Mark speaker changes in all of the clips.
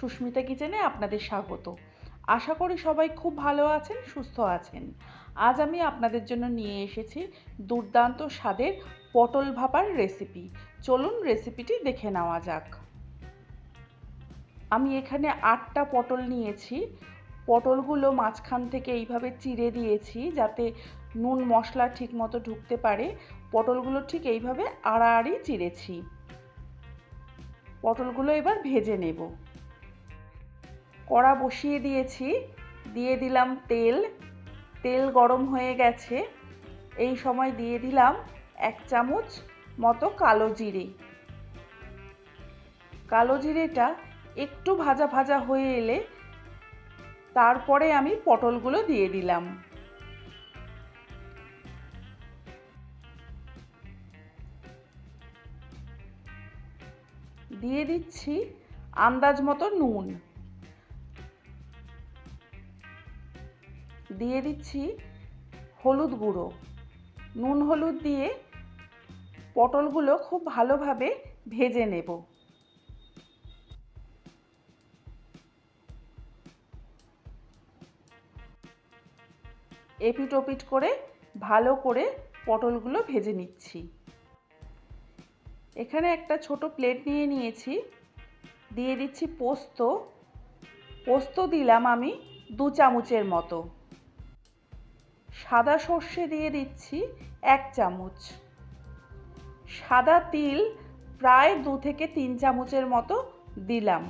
Speaker 1: সুস্মিতা কিচেনে আপনাদের স্বাগত। আশা করি সবাই খুব ভালো আছেন, সুস্থ আছেন। আজ আমি আপনাদের জন্য নিয়ে এসেছি দুর্দান্ত স্বাদের পটল ভাপার রেসিপি চলুন রেসিপিটি দেখে নেওয়া যাক। আমি এখানে আটটা পটল নিয়েছি। পটলগুলো মাঝখান থেকে এইভাবে চিড়ে দিয়েছি যাতে নুন মশলা ঠিক মতো ঢুকতে পারে। পটলগুলো ঠিক এইভাবে আড়াআড়ি চিড়েছি। পটলগুলো এবার ভেজে নেব। কড়া বসিয়ে দিয়েছি, দিয়ে দিলাম তেল। তেল গরম হয়ে গেছে। এই সময় দিয়ে দিলাম এক চামচ মতো কালো জিরে। কালো জিরেটা একটু ভাজা ভাজা হয়ে এলে তারপরে আমি পটলগুলো দিয়ে দিলাম। দিয়ে দিচ্ছি আন্দাজ মতো নুন। দিয়ে দিচ্ছি হলুদ গুঁড়ো। নুন হলুদ দিয়ে পটলগুলো খুব ভালোভাবে ভেজে নেব। এপিট ওপিট করে ভালো করে পটলগুলো ভেজে নিচ্ছি। এখানে একটা ছোট প্লেট নিয়ে নিয়েছি। দিয়ে দিচ্ছি পোস্ত। পোস্ত দিলাম আমি দু চামচের মতো। সাদা সর্ষে দিয়ে দিচ্ছি এক চামচ। সাদা তিল প্রায় দু থেকে তিন চামচের মতো দিলাম।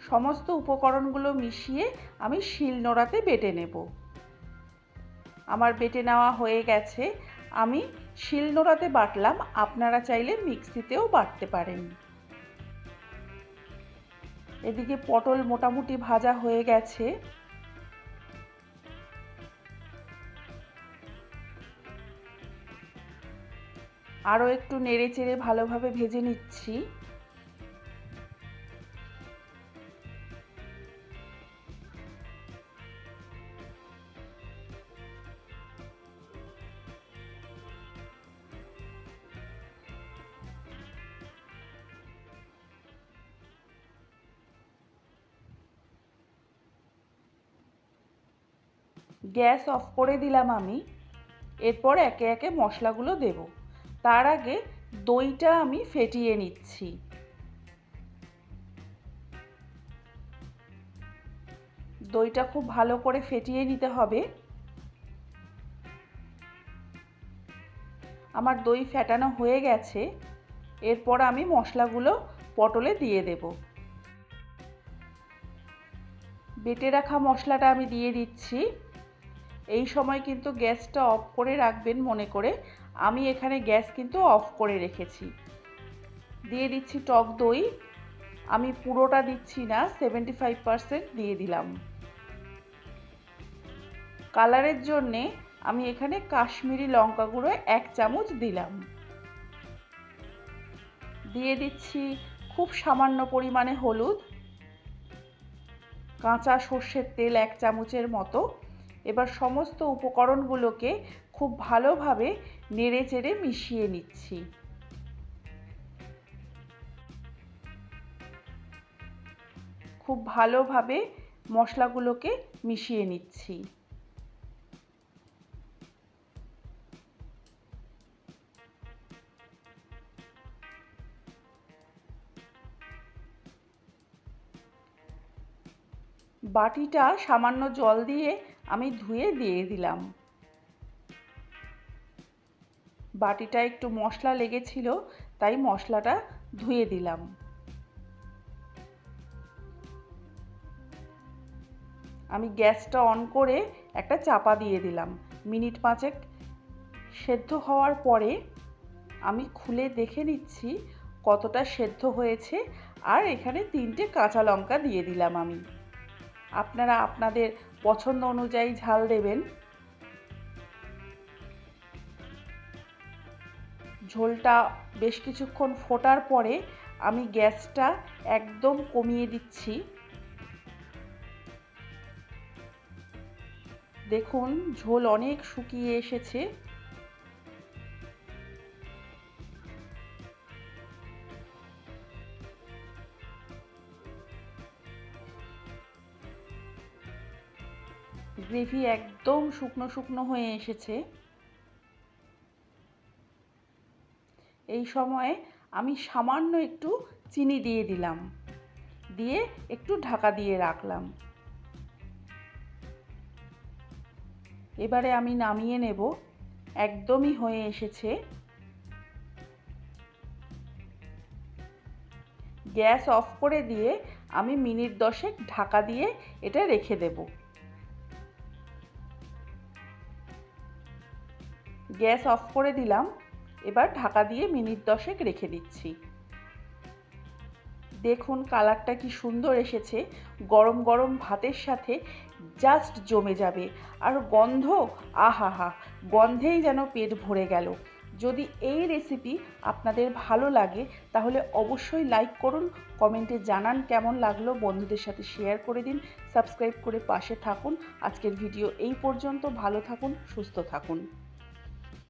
Speaker 1: সমস্ত উপকরণগুলো মিশিয়ে আমি শিল নোড়াতে বেটে নেব। আমার বেটে নেওয়া হয়ে গেছে। আমি শিল নোড়াতে বাটলাম। আপনারা চাইলে মিক্সিতেও বাটতে পারেন। এদিকে পটল মোটামুটি ভাজা হয়ে গেছে। আরও একটু নেড়ে চেড়ে ভালোভাবে ভেজে নিচ্ছি। গ্যাস অফ করে দিলাম আমি। এরপর একে একে মশলাগুলো দেব। তার আগে দইটা আমি ফেটিয়ে নিচ্ছি। দইটা খুব ভালো করে ফেটিয়ে নিতে হবে। আমার দই ফেটানো হয়ে গেছে। এরপর আমি মশলাগুলো পটলে দিয়ে দেব। বেটে রাখা মশলাটা আমি দিয়ে দিচ্ছি। এই সময় কিন্তু গ্যাসটা অফ করে রাখবেন মনে করে। আমি এখানে গ্যাস কিন্তু অফ করে রেখেছি। দিয়ে দিচ্ছি টক দই। আমি পুরোটা দিচ্ছি না সেভেন্টি ফাইভ দিয়ে দিলাম। কালারের জন্যে আমি এখানে কাশ্মীরি লঙ্কা গুঁড়ো এক চামচ দিলাম। দিয়ে দিচ্ছি খুব সামান্য পরিমাণে হলুদ। কাঁচা সর্ষের তেল এক চামচের মতো। এবার সমস্ত উপকরণগুলোকে খুব ভালোভাবে নেড়ে চেড়ে মিশিয়ে নিচ্ছি। খুব ভালোভাবে মশলাগুলোকে মিশিয়ে নিচ্ছি। বাটিটা সামান্য জল দিয়ে আমি ধুয়ে দিয়ে দিলাম। বাটিটা একটু মশলা লেগেছিল, তাই মশলাটা ধুয়ে দিলাম। আমি গ্যাসটা অন করে একটা চাপা দিয়ে দিলাম। মিনিট পাঁচেক সেদ্ধ হওয়ার পরে আমি খুলে দেখে নিচ্ছি কতটা সেদ্ধ হয়েছে, আর এখানে তিনটে কাঁচা লঙ্কা দিয়ে দিলাম আমি। আপনারা আপনাদের পছন্দ অনুযায়ী ঝাল দেবেন। ঝোলটা বেশ কিছুক্ষণ ফোটার পরে আমি গ্যাসটা একদম কমিয়ে দিচ্ছি। দেখুন, ঝোল অনেক শুকিয়ে এসেছে। গ্রেভি একদম শুকনো শুকনো হয়ে এসেছে। এই সময়ে আমি সামান্য একটু চিনি দিয়ে দিলাম। দিয়ে একটু ঢাকা দিয়ে রাখলাম। এবারে আমি নামিয়ে নেব। একদমই হয়ে এসেছে। গ্যাস অফ করে দিয়ে আমি মিনিট দশেক ঢাকা দিয়ে এটা রেখে দেব। গ্যাস অফ করে দিলাম। এবার ঢাকা দিয়ে মিনিট দশেক রেখে দিচ্ছি। দেখুন কালারটা কি সুন্দর এসেছে। গরম গরম ভাতের সাথে জাস্ট জমে যাবে। আর গন্ধ, আহাহা, গন্ধেই যেন পেট ভরে গেল। যদি এই রেসিপি আপনাদের ভালো লাগে, তাহলে অবশ্যই লাইক করুন কমেন্টে জানান কেমন লাগল, বন্ধুদের সাথে শেয়ার করে দিন সাবস্ক্রাইব করে পাশে থাকুন। আজকের ভিডিও এই পর্যন্ত, ভালো থাকুন, সুস্থ থাকুন।